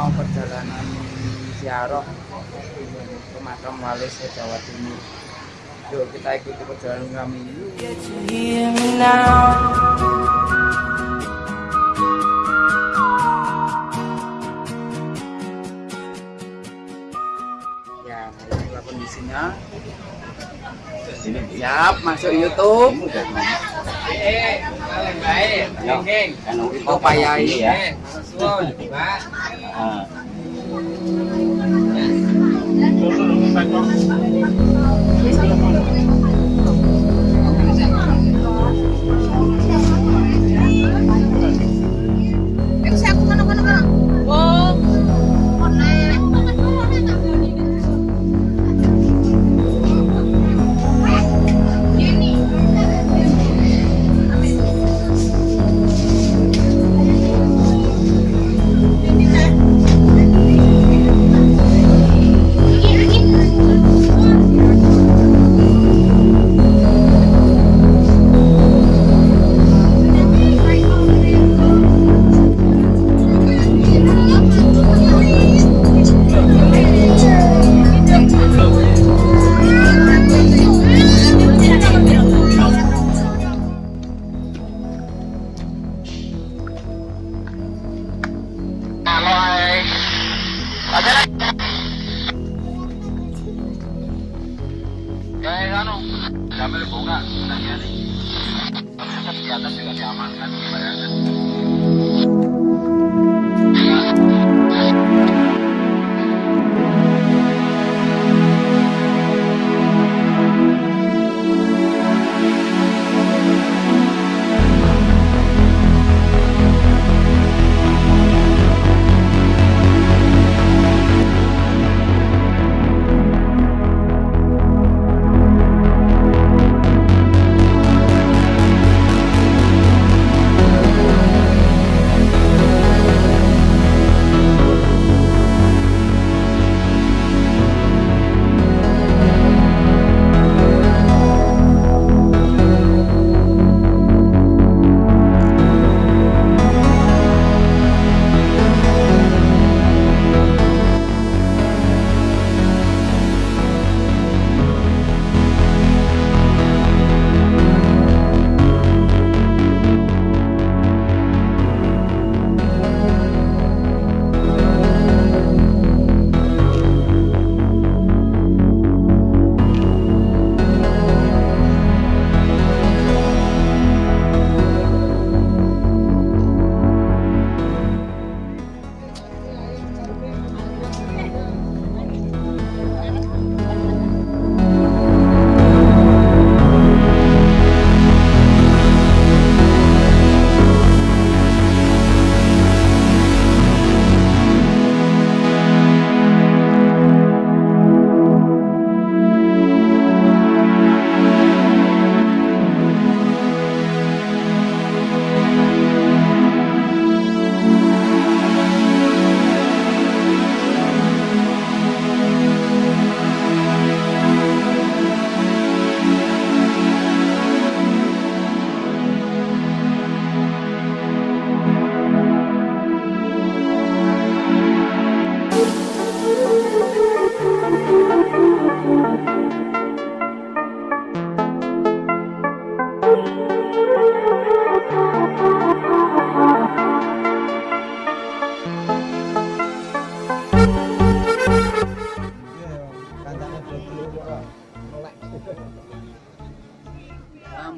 mau perjalanan ziarah ke makam wali Jawa Timur. Yuk kita ikuti perjalanan kami. Ya kondisinya siap masuk YouTube. Bapak Yai ya. Yo he ganado, ya me le pongo una,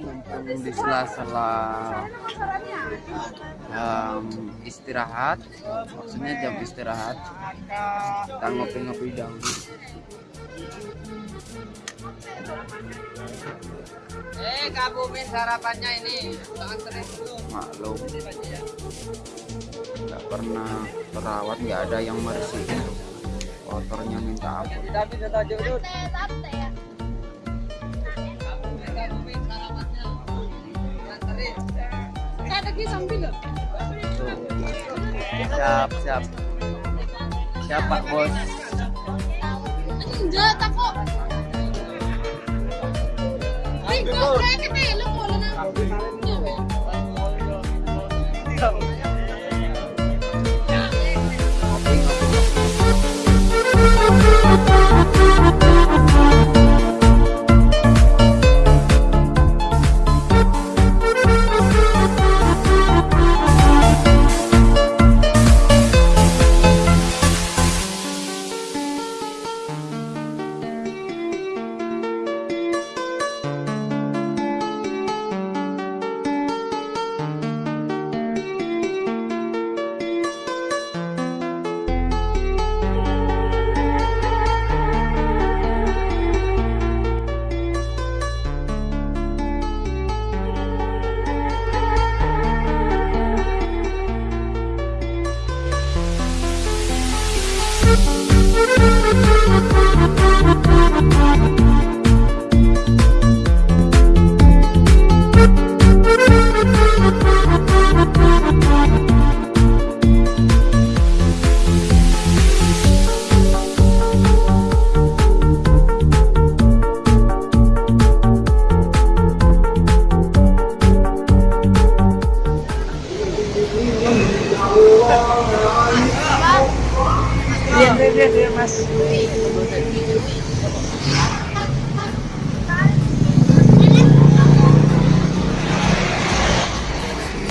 mumpung di sela-sela um, istirahat. Maksudnya jam istirahat. Kita ngopi-ngopi dahulu Eh, Kak Bumi sarapannya ini anterin dulu. maklum. Nggak pernah perawat nggak ada yang bersihin kotornya minta ampun. Tapi tetap. Tuh. siap siap siap. Pak bos? Enggak, tak Venga, que te lo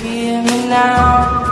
Hear me now.